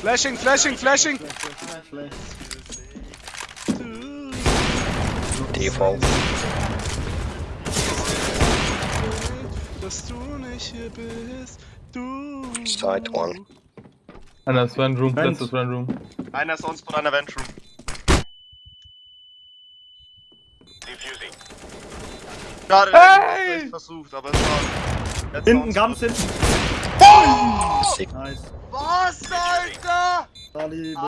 Flashing, flashing, flashing. Flash, flash. Default. Dass du nicht hier bist. Du. Side one. Einer ist Run Room, Vent. letztes Run Room. Einer ist uns einer Ventroom. Schade, Hey! hey! versucht, aber es war. Hinten, ganz hinten. Sick. Nice. Was, Alter? 哪里